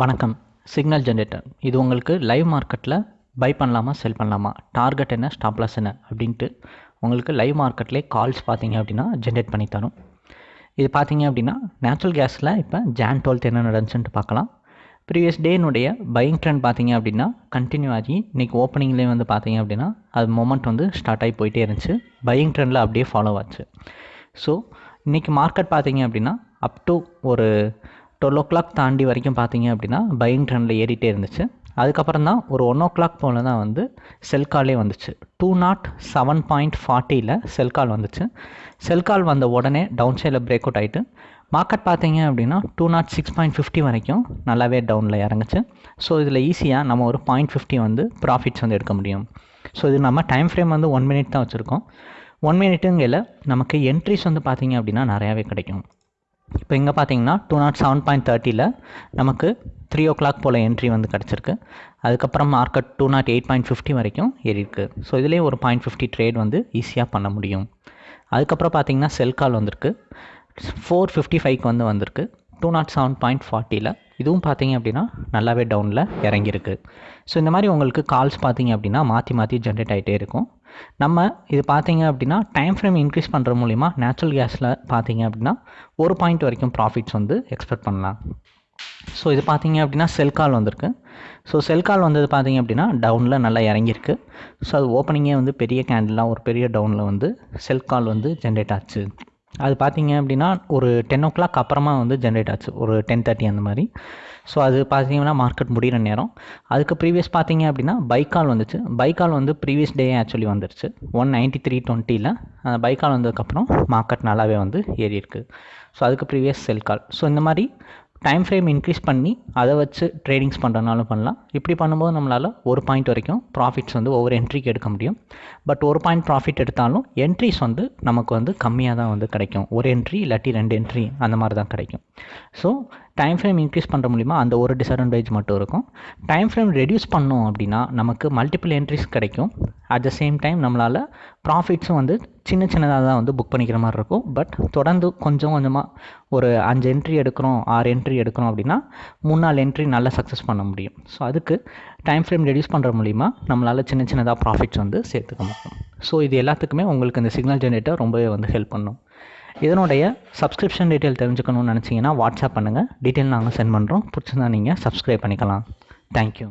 வணக்கம். Signal generator இது உங்களுக்கு லைவ் மார்க்கெட்டில் பை பண்ணலாமா செல் பண்ணலாமா? டார்கெட் என்ன ஸ்டாப்லாஸ் என்ன அப்படின்ட்டு உங்களுக்கு லைவ் மார்க்கெட்லேயே கால்ஸ் பார்த்தீங்க அப்படின்னா ஜென்ரேட் பண்ணி தரும். இது பார்த்தீங்க அப்படின்னா நேச்சுரல் கேஸில் இப்போ ஜான் டுவெல்த் என்ன நடந்துச்சுன்ட்டு பார்க்கலாம். ப்ரீவியஸ் டேனுடைய பையிங் ட்ரெண்ட் பார்த்தீங்க அப்படின்னா கண்டினியூ ஆகி இன்றைக்கி ஓப்பனிங்லேயே வந்து பார்த்தீங்க அப்படின்னா அது மொமெண்ட் வந்து ஸ்டார்ட் ஆகி போயிட்டே இருந்துச்சு. பையிங் ட்ரெண்டில் அப்படியே ஃபாலோ ஆச்சு. ஸோ இன்றைக்கி மார்க்கெட் பார்த்தீங்க அப்படின்னா அப் டு ஒரு டுவெல் ஓ கிளாக் தாண்டி வரைக்கும் பார்த்தீங்க அப்படின்னா பையிங் ட்ரெண்டில் ஏறிட்டே இருந்துச்சு. அதுக்கப்புறம் தான் ஒரு ஒன் ஓ கிளாக் போல் தான் வந்து செல் காலே வந்துச்சு. டூ நாட் செவன் பாயிண்ட் ஃபார்ட்டியில் செல் கால் வந்துச்சு. செல் கால் வந்த உடனே டவுன் சைடில் பிரேக் அவுட் ஆகிட்டு மார்க்கெட் பார்த்தீங்க அப்படின்னா two nought six point fifty வரைக்கும் நல்லாவே டவுனில் இறங்குச்சு. ஸோ இதில் ஈஸியாக நம்ம ஒரு பாயிண்ட் ஃபிஃப்டி வந்து ப்ராஃபிட்ஸ் வந்து எடுக்க முடியும். ஸோ இது நம்ம டைம் ஃப்ரேம் வந்து ஒன் மினிட் தான் வச்சுருக்கோம். ஒன் மினிட்டுங்கையில் நமக்கு என்ட்ரிஸ் வந்து பார்த்தீங்க அப்படின்னா நிறையாவே கிடைக்கும். இப்போ இங்கே பார்த்தீங்கன்னா டூ நாட் செவன் பாயிண்ட் தேர்ட்டியில் நமக்கு த்ரீ ஓ கிளாக் போல் என்ட்ரி வந்து கிடச்சிருக்கு. அதுக்கப்புறம் market two nought eight point fifty வரைக்கும் ஏறியிருக்கு. ஸோ இதுலேயே ஒரு பாயிண்ட் ஃபிஃப்டி ட்ரேட் வந்து ஈஸியாக பண்ண முடியும். அதுக்கப்புறம் பார்த்தீங்கன்னா செல் கால் வந்திருக்கு. ஃபோர் ஃபிஃப்டி ஃபைவ்க்கு வந்து வந்திருக்கு. டூ நாட் செவன் பாயிண்ட் ஃபார்ட்டியில் இதுவும் பார்த்தீங்க அப்படின்னா நல்லாவே டவுனில் இறங்கியிருக்கு. ஸோ இந்த மாதிரி உங்களுக்கு கால்ஸ் பார்த்தீங்க அப்படின்னா மாற்றி மாற்றி ஜென்ரேட் ஆகிட்டே இருக்கும். நம்ம இது பார்த்தீங்க அப்படின்னா டைம் ஃப்ரேம் இன்க்ரீஸ் பண்ணுற மூலிமா நேச்சுரல் கேஸில் பார்த்தீங்க அப்படின்னா ஒரு பாயிண்ட் வரைக்கும் ப்ராஃபிட்ஸ் வந்து எக்ஸ்பெக்ட் பண்ணலாம். ஸோ இது பார்த்தீங்க அப்படின்னா செல் கால் வந்திருக்கு. ஸோ செல் கால் வந்தது பார்த்தீங்க அப்படின்னா டவுனில் நல்லா இறங்கியிருக்கு. ஸோ அது ஓப்பனிங்கே வந்து பெரிய கேண்டிலாக ஒரு பெரிய டவுனில் வந்து செல் கால் வந்து ஜென்ரேட் ஆச்சு. அது பார்த்தீங்க அப்படின்னா ஒரு டென் ஓ கிளாக் அப்புறமா வந்து ஜென்ரேட் ஆச்சு. ஒரு டென் தேர்ட்டி அந்த மாதிரி. ஸோ அது பார்த்தீங்கன்னா மார்க்கெட் முடிகிற நேரம். அதுக்கு ப்ரீவியஸ் பார்த்தீங்க அப்படின்னா பைக்கால் வந்துச்சு. பைக்கால் வந்து ப்ரீவியஸ் டே ஆக்சுவலி வந்துருச்சு. ஒன் நைன்ட்டி த்ரீ டுவெண்ட்டியில் அந்த பைக்கால் வந்ததுக்கப்புறம் மார்க்கெட் நல்லாவே வந்து ஏறி இருக்குது ஸோ அதுக்கு ப்ரீவியஸ் செல் கால் ஸோ இந்த மாதிரி டைம் ஃப்ரேம் இன்க்ரீஸ் பண்ணி அதை வச்சு ட்ரேடிங்ஸ் பண்ணுறதுனாலும் பண்ணலாம். இப்படி பண்ணும்போது நம்மளால் ஒரு பாயிண்ட் வரைக்கும் ப்ராஃபிட்ஸ் வந்து ஒவ்வொரு என்ட்ரிக்கு எடுக்க முடியும். பட் ஒரு பாயிண்ட் ப்ராஃபிட் எடுத்தாலும் என்ட்ரிஸ் வந்து நமக்கு வந்து கம்மியாக தான் வந்து கிடைக்கும். ஒரு என்ட்ரி இல்லாட்டி ரெண்டு என்ட்ரி அந்த மாதிரி தான் கிடைக்கும். ஸோ டைம் ஃப்ரேம் இன்க்ரீஸ் பண்ணுற மூலிமா அந்த ஒரு டிஸ்அட்வான்டேஜ் மட்டும் இருக்கும். டைம் ஃப்ரேம் ரெடியூஸ் பண்ணோம் அப்படின்னா நமக்கு மல்டிபிள் என்ட்ரிஸ் கிடைக்கும். அட் த சேம் டைம் நம்மளால் ப்ராஃபிட்ஸும் வந்து சின்ன சின்னதாக தான் வந்து புக் பண்ணிக்கிற மாதிரி இருக்கும். பட் தொடர்ந்து கொஞ்சம் கொஞ்சமாக ஒரு அஞ்சு என்ட்ரி எடுக்கிறோம் ஆறு என்ட்ரி எடுக்கிறோம் அப்படின்னா மூணு நாலு என்ட்ரி நல்லா சக்ஸஸ் பண்ண முடியும். ஸோ அதுக்கு டைம் ஃப்ரேம் ரெடியூஸ் பண்ணுற மூலிமா நம்மளால் சின்ன சின்னதாக ப்ராஃபிட்ஸ் வந்து சேர்த்துக்க முடியும். ஸோ இது எல்லாத்துக்குமே உங்களுக்கு இந்த சிக்னல் ஜென்ரேட்டர் ரொம்பவே வந்து ஹெல்ப் பண்ணும். இதனுடைய சப்ஸ்கிரிப்ஷன் டீட்டெயில் தெரிஞ்சுக்கணும்னு நினச்சிங்கன்னா வாட்ஸ்அப் பண்ணுங்கள் டீட்டெயில் நாங்கள் சென்ட் பண்ணுறோம் பிடிச்சிருந்தா நீங்கள் சப்ஸ்கிரைப் பண்ணிக்கலாம். தேங்க்யூ